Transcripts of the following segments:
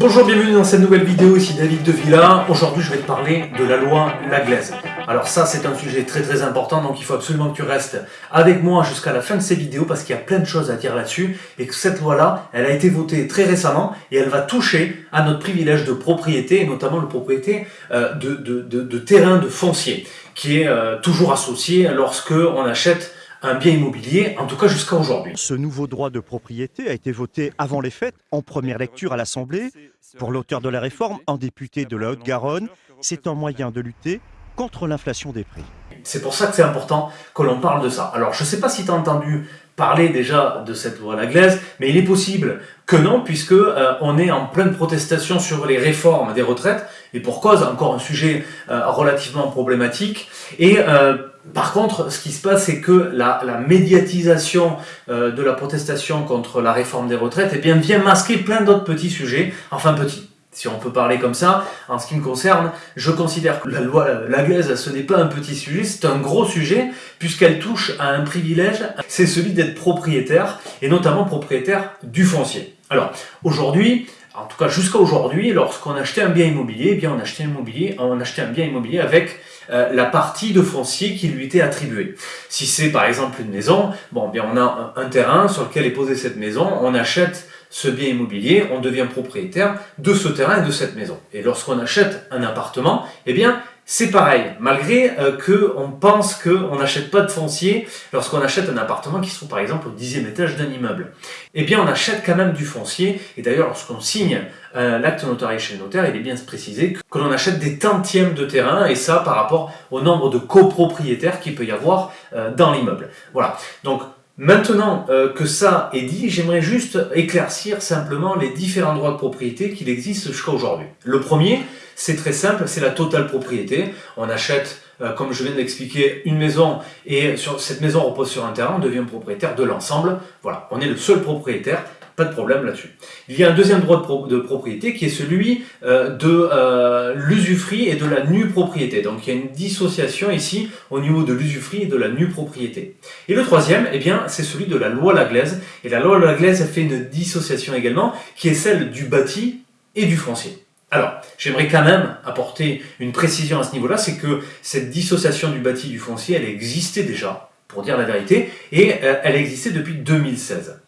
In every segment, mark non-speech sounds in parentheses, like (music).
Bonjour, bienvenue dans cette nouvelle vidéo, ici David de Villa. Aujourd'hui, je vais te parler de la loi Laglaise. Alors ça, c'est un sujet très très important, donc il faut absolument que tu restes avec moi jusqu'à la fin de ces vidéos parce qu'il y a plein de choses à dire là-dessus et que cette loi-là, elle a été votée très récemment et elle va toucher à notre privilège de propriété, et notamment le propriété euh, de, de, de, de terrain de foncier, qui est euh, toujours associé lorsque on achète un bien immobilier, en tout cas jusqu'à aujourd'hui. Ce nouveau droit de propriété a été voté avant les fêtes, en première lecture à l'Assemblée. Pour l'auteur de la réforme, un député de la Haute-Garonne, c'est un moyen de lutter contre l'inflation des prix. C'est pour ça que c'est important que l'on parle de ça. Alors, je ne sais pas si tu as entendu parler déjà de cette loi Laglaise, mais il est possible que non, puisque euh, on est en pleine protestation sur les réformes des retraites, et pour cause, encore un sujet euh, relativement problématique. Et euh, par contre, ce qui se passe, c'est que la, la médiatisation euh, de la protestation contre la réforme des retraites eh bien, vient masquer plein d'autres petits sujets, enfin petits, si on peut parler comme ça. En ce qui me concerne, je considère que la loi Laglaise, ce n'est pas un petit sujet, c'est un gros sujet, puisqu'elle touche à un privilège, c'est celui d'être propriétaire, et notamment propriétaire du foncier. Alors, aujourd'hui, en tout cas jusqu'à aujourd'hui, lorsqu'on achetait un bien immobilier, eh bien on achetait un, bien immobilier avec euh, la partie de foncier qui lui était attribuée. Si c'est par exemple une maison, bon, bien on a un terrain sur lequel est posée cette maison, on achète ce bien immobilier, on devient propriétaire de ce terrain et de cette maison. Et lorsqu'on achète un appartement, eh bien, c'est pareil, malgré euh, que on pense qu'on n'achète pas de foncier lorsqu'on achète un appartement qui se trouve par exemple au dixième étage d'un immeuble. Eh bien on achète quand même du foncier, et d'ailleurs lorsqu'on signe euh, l'acte notarié chez le notaire, il est bien précisé que l'on achète des tantièmes de terrain, et ça par rapport au nombre de copropriétaires qu'il peut y avoir euh, dans l'immeuble. Voilà, donc Maintenant euh, que ça est dit, j'aimerais juste éclaircir simplement les différents droits de propriété qu'il existe jusqu'à aujourd'hui. Le premier, c'est très simple, c'est la totale propriété. On achète, euh, comme je viens d'expliquer, une maison et cette maison repose sur un terrain, on devient propriétaire de l'ensemble. Voilà, on est le seul propriétaire pas de problème là-dessus. Il y a un deuxième droit de, propriété qui est celui euh, de euh, l'usufruit et de la nue propriété. Donc il y a une dissociation ici au niveau de l'usufruit et de la nue propriété. Et le troisième, eh bien, c'est celui de la loi Laglaise. Et la loi Laglaise fait une dissociation également qui est celle du bâti et du foncier. Alors, j'aimerais quand même apporter une précision à ce niveau-là, c'est que cette dissociation du bâti et du foncier, elle existait déjà, pour dire la vérité, et euh, elle existait depuis 2016.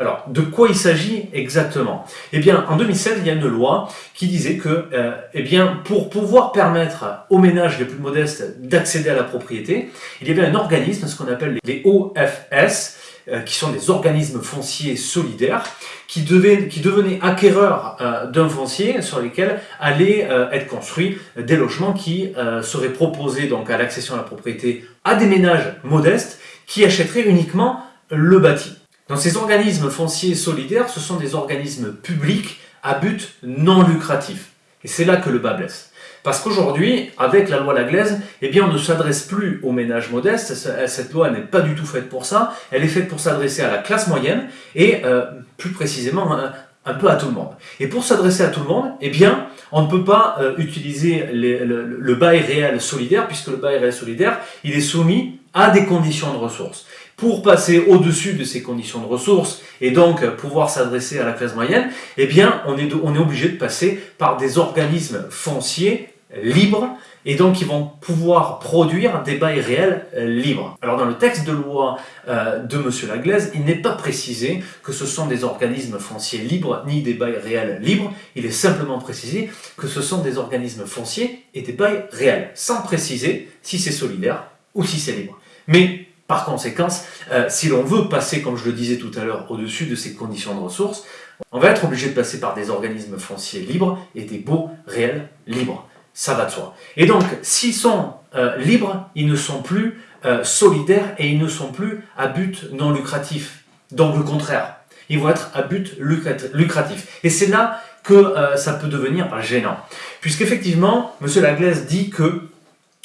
Alors, de quoi il s'agit exactement? Eh bien, en 2016, il y a une loi qui disait que, euh, eh bien, pour pouvoir permettre aux ménages les plus modestes d'accéder à la propriété, il y avait un organisme, ce qu'on appelle les OFS, euh, qui sont des organismes fonciers solidaires, qui, devaient, qui devenaient acquéreurs euh, d'un foncier sur lesquels allaient être construits des logements qui seraient proposés donc à l'accession à la propriété à des ménages modestes qui achèteraient uniquement le bâti. Donc ces organismes fonciers solidaires, ce sont des organismes publics à but non lucratif. Et c'est là que le bas blesse. Parce qu'aujourd'hui, avec la loi Laglaise, eh bien, on ne s'adresse plus aux ménages modestes. Cette loi n'est pas du tout faite pour ça. Elle est faite pour s'adresser à la classe moyenne et euh, plus précisément un, peu à tout le monde. Et pour s'adresser à tout le monde, eh bien, on ne peut pas euh, utiliser le, le bail réel solidaire puisque le bail réel solidaire, il est soumis à des conditions de ressources pour passer au-dessus de ces conditions de ressources et donc pouvoir s'adresser à la classe moyenne, eh bien, on est, on est obligé de passer par des organismes fonciers libres et donc ils vont pouvoir produire des bails réels libres. Alors dans le texte de loi euh, de M. Laglaise, il n'est pas précisé que ce sont des organismes fonciers libres ni des bails réels libres, il est simplement précisé que ce sont des organismes fonciers et des bails réels, sans préciser si c'est solidaire ou si c'est libre. Mais par conséquent, euh, si l'on veut passer, comme je le disais tout à l'heure, au-dessus de ces conditions de ressources, on va être obligé de passer par des organismes fonciers libres et des baux réels libres. Ça va de soi. Et donc, s'ils sont euh, libres, ils ne sont plus euh, solidaires et ils ne sont plus à but non lucratif. Donc le contraire, ils vont être à but lucratif. Et c'est là que ça peut devenir gênant. Puisqu'effectivement, M. Laglaise dit que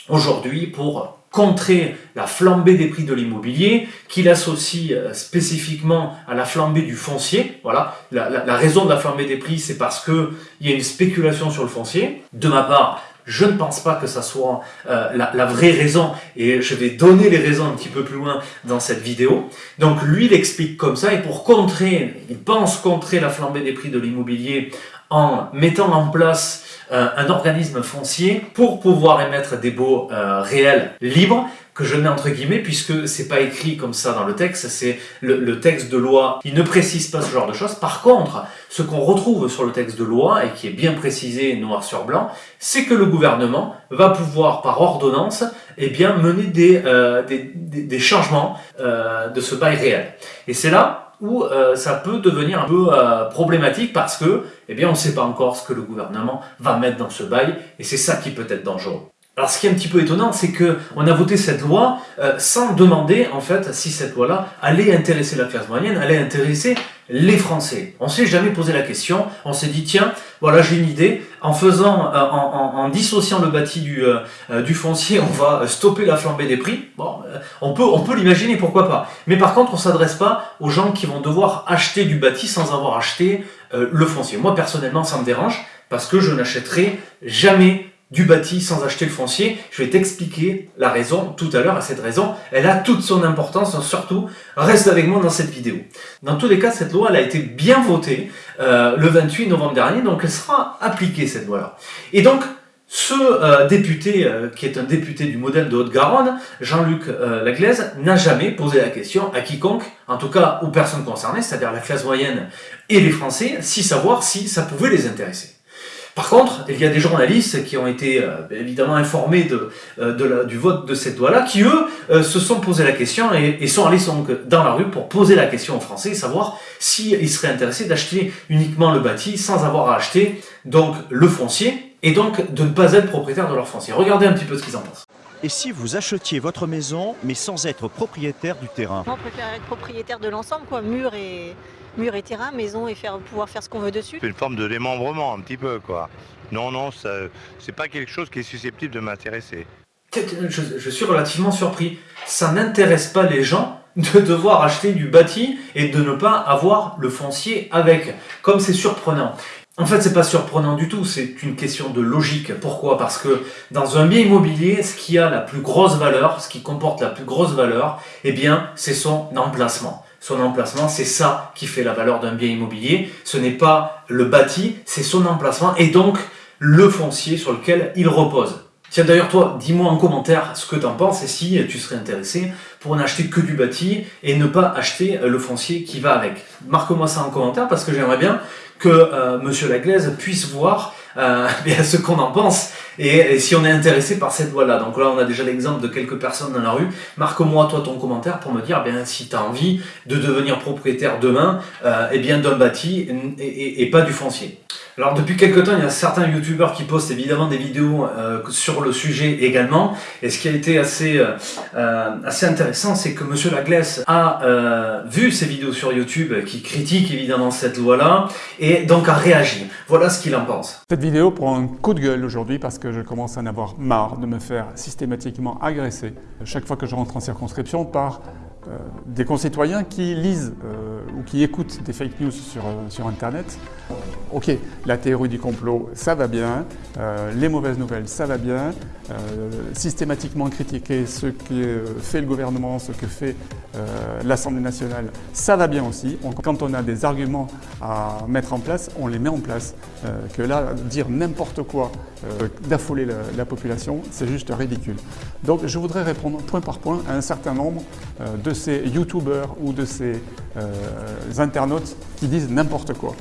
aujourd'hui, pour contrer la flambée des prix de l'immobilier, qu'il associe euh, spécifiquement à la flambée du foncier. Voilà, la, raison de la flambée des prix, c'est parce qu'il y a une spéculation sur le foncier. De ma part, je ne pense pas que ça soit euh, la, vraie raison, et je vais donner les raisons un petit peu plus loin dans cette vidéo. Donc lui, il explique comme ça, et pour contrer, il pense contrer la flambée des prix de l'immobilier en mettant en place euh, un organisme foncier pour pouvoir émettre des baux euh, réels libres que je mets entre guillemets puisque c'est pas écrit comme ça dans le texte, c'est le, texte de loi, il ne précise pas ce genre de choses. Par contre, ce qu'on retrouve sur le texte de loi et qui est bien précisé noir sur blanc, c'est que le gouvernement va pouvoir par ordonnance eh bien, mener des, euh, des, changements de ce bail réel. Et c'est là où euh, ça peut devenir un peu problématique parce que eh bien, on ne sait pas encore ce que le gouvernement va mettre dans ce bail et c'est ça qui peut être dangereux. Alors ce qui est un petit peu étonnant, c'est que on a voté cette loi euh, sans demander en fait si cette loi-là allait intéresser la classe moyenne, allait intéresser les Français. On s'est jamais posé la question, on s'est dit tiens, voilà j'ai une idée, en faisant, euh, en, dissociant le bâti du, euh, du foncier, on va stopper la flambée des prix. Bon, on peut, on peut l'imaginer, pourquoi pas. Mais par contre, on s'adresse pas aux gens qui vont devoir acheter du bâti sans avoir acheté le foncier. Moi personnellement, ça me dérange parce que je n'achèterai jamais du bâti sans acheter le foncier. Je vais t'expliquer la raison tout à l'heure. À cette raison, elle a toute son importance. Surtout, reste avec moi dans cette vidéo. Dans tous les cas, cette loi elle a été bien votée euh, le 28 novembre dernier, donc elle sera appliquée cette loi-là. Et donc, ce euh, député, euh, qui est un député du modèle de Haute-Garonne, Jean-Luc Laglaise, n'a jamais posé la question à quiconque, en tout cas aux personnes concernées, c'est-à-dire la classe moyenne et les Français, si savoir si ça pouvait les intéresser. Par contre, il y a des journalistes qui ont été euh, évidemment informés de, euh, du vote de cette loi-là, qui eux euh, se sont posé la question et, sont allés dans la rue pour poser la question aux Français, savoir s'ils seraient intéressés d'acheter uniquement le bâti sans avoir à acheter donc le foncier et donc de ne pas être propriétaire de leur foncier. Regardez un petit peu ce qu'ils en pensent. Et si vous achetiez votre maison, mais sans être propriétaire du terrain? On préfère être propriétaire de l'ensemble, quoi, mur et, mur et terrain, maison et faire, pouvoir faire ce qu'on veut dessus. C'est une forme de démembrement un petit peu quoi. Non, non, c'est pas quelque chose qui est susceptible de m'intéresser. Je, suis relativement surpris. Ça n'intéresse pas les gens de devoir acheter du bâti et de ne pas avoir le foncier avec. Comme c'est surprenant. En fait, c'est pas surprenant du tout, c'est une question de logique. Pourquoi? Parce que dans un bien immobilier, ce qui a la plus grosse valeur, ce qui comporte la plus grosse valeur, eh bien, c'est son emplacement son emplacement, c'est ça qui fait la valeur d'un bien immobilier. Ce n'est pas le bâti, c'est son emplacement et donc le foncier sur lequel il repose. Tiens d'ailleurs toi, dis-moi en commentaire ce que tu en penses et si tu serais intéressé pour n'acheter que du bâti et ne pas acheter le foncier qui va avec. Marque-moi ça en commentaire parce que j'aimerais bien que euh, Monsieur Laglaise puisse voir euh, (laughs) ce qu'on en pense et, si on est intéressé par cette voie-là. Donc là, on a déjà l'exemple de quelques personnes dans la rue. Marque-moi toi ton commentaire pour me dire bien si tu as envie de devenir propriétaire demain euh, et bien d'un bâti et, pas du foncier. Alors depuis quelques temps, il y a certains youtubeurs qui postent évidemment des vidéos euh, sur le sujet également. Et ce qui a été assez, euh, euh assez intéressant, c'est que Monsieur Laglaise a vu ces vidéos sur YouTube qui critiquent évidemment cette loi-là et donc a réagi. Voilà ce qu'il en pense. Cette vidéo prend un coup de gueule aujourd'hui parce que je commence à en avoir marre de me faire systématiquement agresser chaque fois que je rentre en circonscription par des concitoyens qui lisent ou qui écoutent des fake news sur, sur Internet. Ok, la théorie du complot, ça va bien, les mauvaises nouvelles, ça va bien, systématiquement critiquer ce que fait le gouvernement, ce que fait l'Assemblée nationale, ça va bien aussi. quand on a des arguments à mettre en place, on les met en place. que là, dire n'importe quoi, d'affoler la, la, population, c'est juste ridicule. Donc je voudrais répondre point par point à un certain nombre de ces youtubeurs ou de ces euh, internautes qui disent n'importe quoi.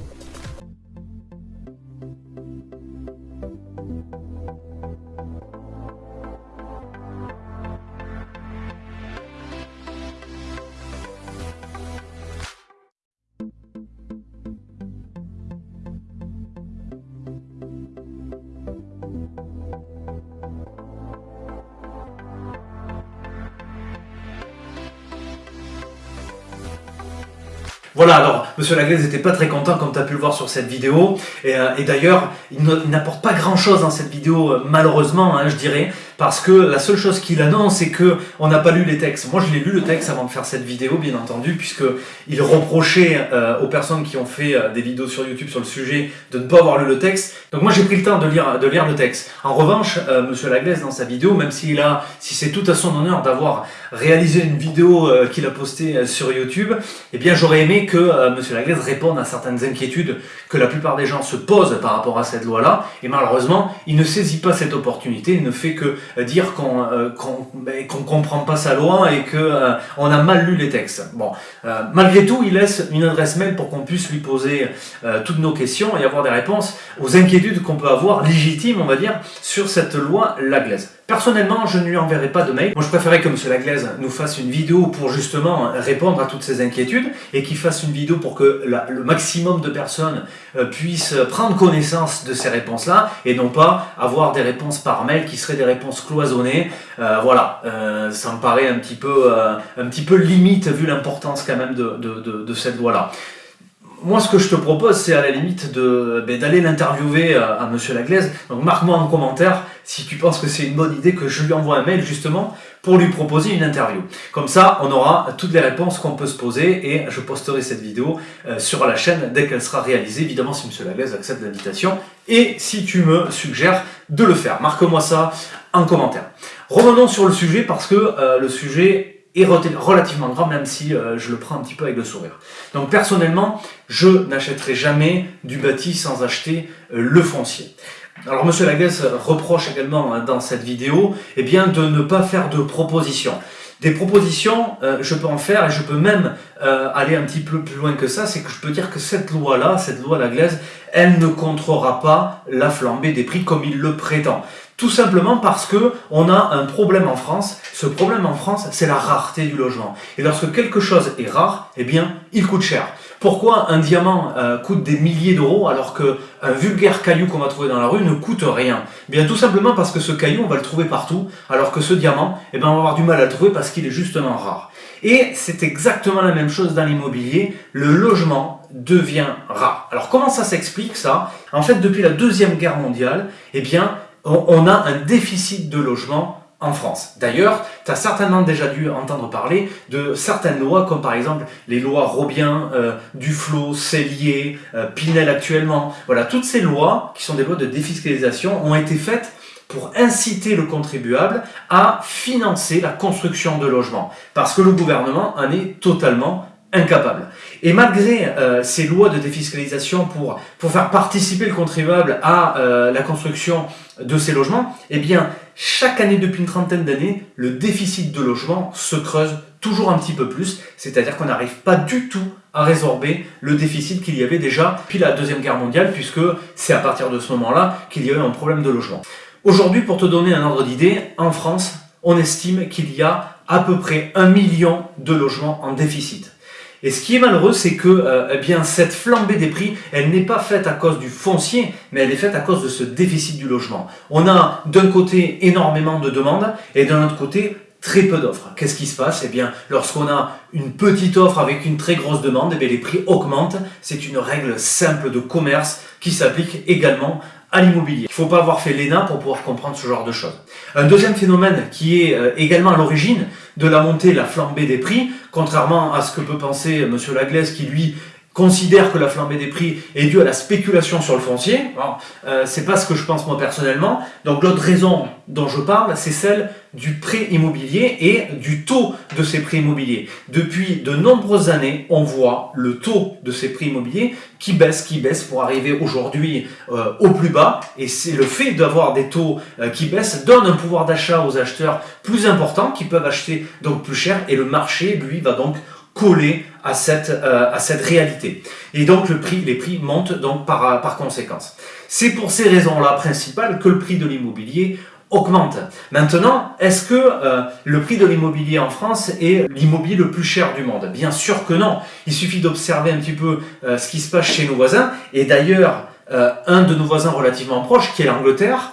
Voilà, alors, Monsieur Laglaise n'était pas très content, comme tu as pu le voir sur cette vidéo. Et, euh, d'ailleurs, il n'apporte pas grand-chose dans cette vidéo, euh, malheureusement, hein, je dirais, parce que la seule chose qu'il annonce, c'est que on n'a pas lu les textes. Moi, je l'ai lu le texte avant de faire cette vidéo, bien entendu, puisque il reprochait euh, aux personnes qui ont fait euh, des vidéos sur YouTube sur le sujet de ne pas avoir lu le texte. Donc moi, j'ai pris le temps de lire, le texte. En revanche, euh, Monsieur Laglaise, dans sa vidéo, même si c'est tout à son honneur d'avoir réalisé une vidéo qu'il a postée sur YouTube, eh bien, j'aurais aimé que Monsieur Laglaise réponde à certaines inquiétudes que la plupart des gens se posent par rapport à cette loi-là. Et malheureusement, il ne saisit pas cette opportunité. Il ne fait que dire qu'on ben, qu'on comprend pas sa loi et que on a mal lu les textes. Bon, malgré tout, il laisse une adresse mail pour qu'on puisse lui poser toutes nos questions et avoir des réponses aux inquiétudes qu'on peut avoir, légitimes on va dire, sur cette loi Laglaise. Personnellement, je ne lui enverrai pas de mail. Moi, je préférais que M. Laglaise nous fasse une vidéo pour justement répondre à toutes ces inquiétudes et qu'il fasse une vidéo pour que le maximum de personnes euh, puissent prendre connaissance de ces réponses-là et non pas avoir des réponses par mail qui seraient des réponses cloisonnées. Euh, voilà, euh, ça me paraît un petit peu, un petit peu limite vu l'importance quand même de, cette loi-là moi, ce que je te propose, c'est à la limite ben, d'aller l'interviewer à, à, Monsieur Laglaise. Donc, marque-moi en commentaire si tu penses que c'est une bonne idée que je lui envoie un mail, justement, pour lui proposer une interview. Comme ça, on aura toutes les réponses qu'on peut se poser et je posterai cette vidéo euh, sur la chaîne dès qu'elle sera réalisée, évidemment, si Monsieur Laglaise accepte l'invitation et si tu me suggères de le faire. Marque-moi ça en commentaire. Revenons sur le sujet parce que euh, le sujet est relativement grand, même si euh, je le prends un petit peu avec le sourire. Donc personnellement, je n'achèterai jamais du bâti sans acheter le foncier. Alors Monsieur Laglaise reproche également hein, dans cette vidéo eh bien, de ne pas faire de propositions. Des propositions, euh, je peux en faire et je peux même aller un petit peu plus loin que ça, c'est que je peux dire que cette loi-là, cette loi Laglaise, elle ne contrera pas la flambée des prix comme il le prétend. Tout simplement parce que on a un problème en France. Ce problème en France, c'est la rareté du logement. Et lorsque quelque chose est rare, eh bien, il coûte cher. Pourquoi un diamant euh, coûte des milliers d'euros alors qu'un vulgaire caillou qu'on va trouver dans la rue ne coûte rien? Eh Bien tout simplement parce que ce caillou, on va le trouver partout, alors que ce diamant, eh bien, on va avoir du mal à le trouver parce qu'il est justement rare. Et c'est exactement la même chose dans l'immobilier, le logement devient rare. Alors comment ça s'explique ça? En fait, depuis la Deuxième Guerre mondiale, eh bien, on a un déficit de logement en France. D'ailleurs, tu as certainement déjà dû entendre parler de certaines lois, comme par exemple les lois Robien, euh, Duflo, Cellier, euh, Pinel actuellement. Voilà, toutes ces lois, qui sont des lois de défiscalisation, ont été faites pour inciter le contribuable à financer la construction de logements. Parce que le gouvernement en est totalement incapable. Et malgré euh, ces lois de défiscalisation pour, pour faire participer le contribuable à euh, la construction de ces logements, eh bien, chaque année depuis une trentaine d'années, le déficit de logement se creuse toujours un petit peu plus, c'est-à-dire qu'on n'arrive pas du tout à résorber le déficit qu'il y avait déjà depuis la Deuxième Guerre mondiale, puisque c'est à partir de ce moment-là qu'il y a eu un problème de logement. Aujourd'hui, pour te donner un ordre d'idée, en France, on estime qu'il y a à peu près un million de logements en déficit. Et ce qui est malheureux, c'est que euh, eh bien cette flambée des prix, elle n'est pas faite à cause du foncier, mais elle est faite à cause de ce déficit du logement. On a d'un côté énormément de demandes et d'un autre côté très peu d'offres. Qu'est-ce qui se passe? Eh bien, lorsqu'on a une petite offre avec une très grosse demande, eh bien, les prix augmentent. C'est une règle simple de commerce qui s'applique également à l'immobilier. Il ne faut pas avoir fait l'ENA pour pouvoir comprendre ce genre de choses. Un deuxième phénomène qui est euh, également à l'origine de la montée, la flambée des prix, contrairement à ce que peut penser M. Laglaise qui lui considère que la flambée des prix est due à la spéculation sur le foncier. Euh, c'est pas ce que je pense moi personnellement. Donc l'autre raison dont je parle, c'est celle du prêt immobilier et du taux de ces prêts immobiliers. Depuis de nombreuses années, on voit le taux de ces prêts immobiliers qui baisse, qui baisse pour arriver aujourd'hui euh, au plus bas. Et c'est le fait d'avoir des taux euh, qui baissent donne un pouvoir d'achat aux acheteurs plus important qui peuvent acheter donc plus cher et le marché lui va donc coller à cette, euh, à cette réalité. Et donc prix, les prix montent donc par, par conséquence. C'est pour ces raisons-là principales que le prix de l'immobilier augmente. Maintenant, est-ce que euh, le prix de l'immobilier en France est l'immobilier le plus cher du monde? Bien sûr que non. Il suffit d'observer un petit peu euh, ce qui se passe chez nos voisins. Et d'ailleurs, un de nos voisins relativement proches, qui est l'Angleterre,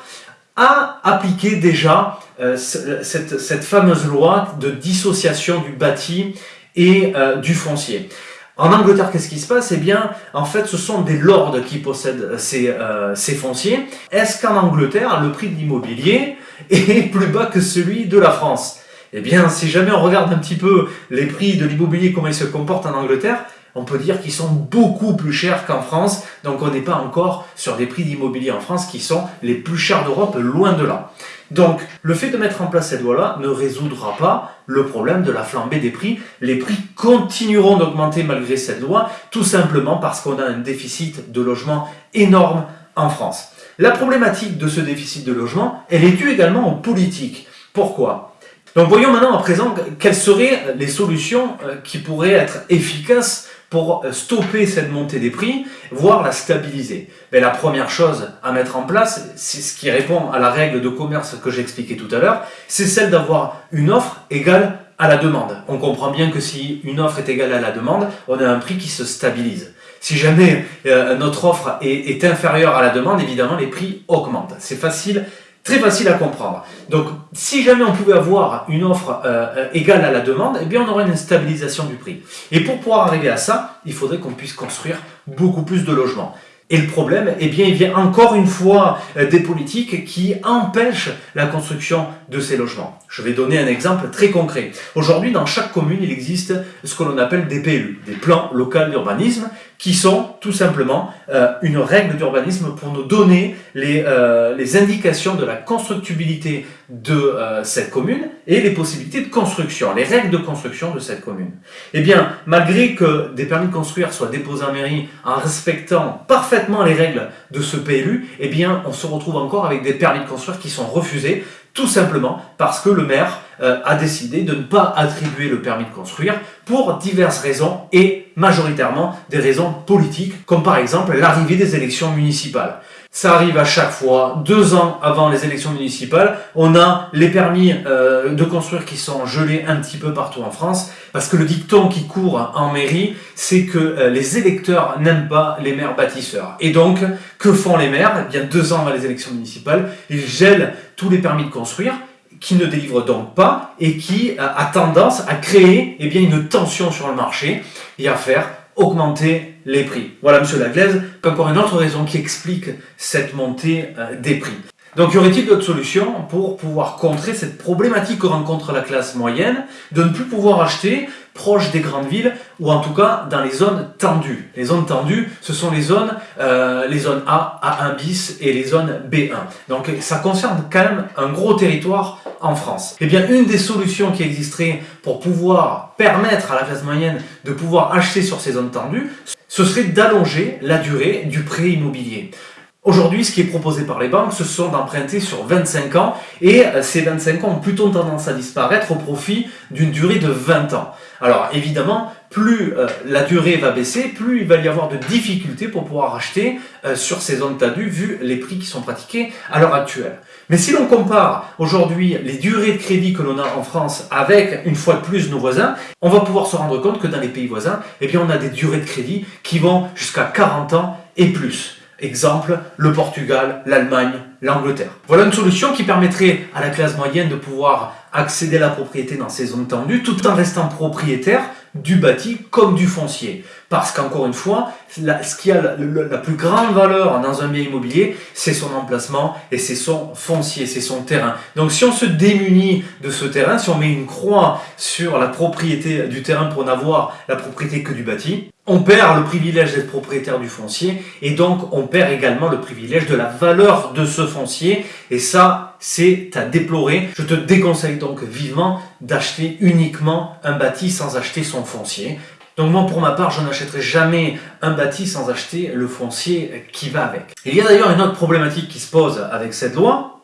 a appliqué déjà cette fameuse loi de dissociation du bâti et euh, du foncier. En Angleterre, qu'est-ce qui se passe? Eh bien, en fait, ce sont des lords qui possèdent ces, euh, ces fonciers. Est-ce qu'en Angleterre, le prix de l'immobilier (laughs) est plus bas que celui de la France? Eh bien, si jamais on regarde un petit peu les prix de l'immobilier, comment ils se comportent en Angleterre, on peut dire qu'ils sont beaucoup plus chers qu'en France, donc on n'est pas encore sur des prix d'immobilier en France qui sont les plus chers d'Europe, loin de là. Donc, le fait de mettre en place cette loi-là ne résoudra pas le problème de la flambée des prix. Les prix continueront d'augmenter malgré cette loi, tout simplement parce qu'on a un déficit de logement énorme en France. La problématique de ce déficit de logement, elle est due également aux politiques. Pourquoi? Donc voyons maintenant à présent quelles seraient les solutions euh, qui pourraient être efficaces pour stopper cette montée des prix, voire la stabiliser Mais La première chose à mettre en place, c'est ce qui répond à la règle de commerce que j'expliquais tout à l'heure, c'est celle d'avoir une offre égale à la demande. On comprend bien que si une offre est égale à la demande, on a un prix qui se stabilise. Si jamais euh, notre offre est inférieure à la demande, évidemment, les prix augmentent. C'est facile Très facile à comprendre. Donc, si jamais on pouvait avoir une offre euh, euh, égale à la demande, eh bien, on aurait une stabilisation du prix. Et pour pouvoir arriver à ça, il faudrait qu'on puisse construire beaucoup plus de logements. Et le problème, eh bien, il vient encore une fois euh, des politiques qui empêchent la construction de ces logements. Je vais donner un exemple très concret. Aujourd'hui, dans chaque commune, il existe ce que l'on appelle des PLU, des plans locaux d'urbanisme, qui sont tout simplement euh, une règle d'urbanisme pour nous donner les, euh, indications de la constructibilité de euh, cette commune et les possibilités de construction, les règles de construction de cette commune. Eh bien, malgré que des permis de construire soient déposés en mairie en respectant parfaitement les règles de ce PLU, eh bien, on se retrouve encore avec des permis de construire qui sont refusés tout simplement parce que le maire euh, a décidé de ne pas attribuer le permis de construire pour diverses raisons et majoritairement des raisons politiques, comme par exemple l'arrivée des élections municipales. Ça arrive à chaque fois, deux ans avant les élections municipales, on a les permis euh, de construire qui sont gelés un petit peu partout en France, parce que le dicton qui court en mairie, c'est que euh, les électeurs n'aiment pas les maires bâtisseurs. Et donc, que font les maires? Eh Bien deux ans avant les élections municipales, ils gèlent tous les permis de construire, qui ne délivrent donc pas et qui euh, a tendance à créer eh bien, une tension sur le marché et à faire augmenter les prix. Voilà, monsieur Laglaise, encore une autre raison qui explique cette montée euh, des prix. Donc, y aurait-il d'autres solutions pour pouvoir contrer cette problématique que rencontre la classe moyenne de ne plus pouvoir acheter proche des grandes villes ou en tout cas dans les zones tendues? Les zones tendues, ce sont les zones, euh, les zones A, A1 bis et les zones B1. Donc ça concerne quand même un gros territoire en France. Eh bien, une des solutions qui existerait pour pouvoir permettre à la classe moyenne de pouvoir acheter sur ces zones tendues, ce serait d'allonger la durée du prêt immobilier. Aujourd'hui, ce qui est proposé par les banques, ce sont d'emprunter sur 25 ans et ces 25 ans ont plutôt tendance à disparaître au profit d'une durée de 20 ans. Alors évidemment, plus euh, la durée va baisser, plus il va y avoir de difficultés pour pouvoir acheter euh, sur ces zones tendues vu les prix qui sont pratiqués à l'heure actuelle. Mais si l'on compare aujourd'hui les durées de crédit que l'on a en France avec une fois de plus nos voisins, on va pouvoir se rendre compte que dans les pays voisins, eh bien on a des durées de crédit qui vont jusqu'à 40 ans et plus. Exemple, le Portugal, l'Allemagne, l'Angleterre. Voilà une solution qui permettrait à la classe moyenne de pouvoir accéder à la propriété dans ces zones tendues tout en restant propriétaire du bâti comme du foncier. Parce qu'encore une fois, ce qui a la, plus grande valeur dans un bien immobilier, c'est son emplacement et c'est son foncier, c'est son terrain. Donc si on se démunit de ce terrain, si on met une croix sur la propriété du terrain pour n'avoir la propriété que du bâti, on perd le privilège d'être propriétaire du foncier et donc on perd également le privilège de la valeur de ce foncier et ça c'est à déplorer. Je te déconseille donc vivement d'acheter uniquement un bâti sans acheter son foncier. Donc moi pour ma part je n'achèterai jamais un bâti sans acheter le foncier qui va avec. Il y a d'ailleurs une autre problématique qui se pose avec cette loi,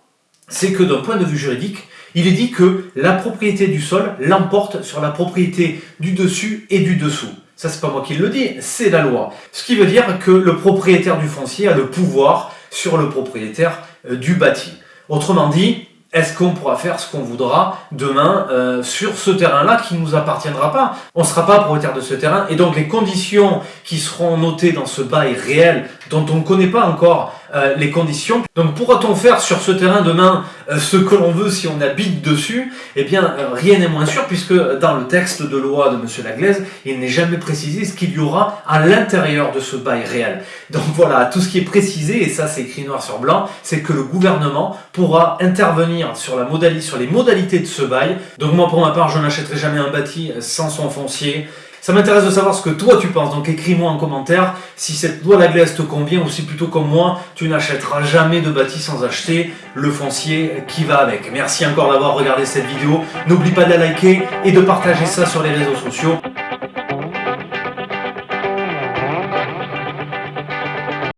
c'est que d'un point de vue juridique, il est dit que la propriété du sol l'emporte sur la propriété du dessus et du dessous. Ça, c'est pas moi qui le dis, c'est la loi. Ce qui veut dire que le propriétaire du foncier a le pouvoir sur le propriétaire euh, du bâti. Autrement dit, est-ce qu'on pourra faire ce qu'on voudra demain euh, sur ce terrain-là qui ne nous appartiendra pas? On ne sera pas propriétaire de ce terrain et donc les conditions qui seront notées dans ce bail réel dont on ne connaît pas encore euh, les conditions. Donc pourra-t-on faire sur ce terrain demain euh, ce que l'on veut si on habite dessus? Eh bien, euh, rien n'est moins sûr puisque dans le texte de loi de M. Laglaise, il n'est jamais précisé ce qu'il y aura à l'intérieur de ce bail réel. Donc voilà, tout ce qui est précisé, et ça c'est écrit noir sur blanc, c'est que le gouvernement pourra intervenir sur, la modalité, sur les modalités de ce bail. Donc moi pour ma part, je n'achèterai jamais un bâti sans son foncier. Ça m'intéresse de savoir ce que toi tu penses, donc écris-moi en commentaire si cette loi la glace te convient ou si plutôt comme moi, tu n'achèteras jamais de bâti sans acheter le foncier qui va avec. Merci encore d'avoir regardé cette vidéo, n'oublie pas de la liker et de partager ça sur les réseaux sociaux.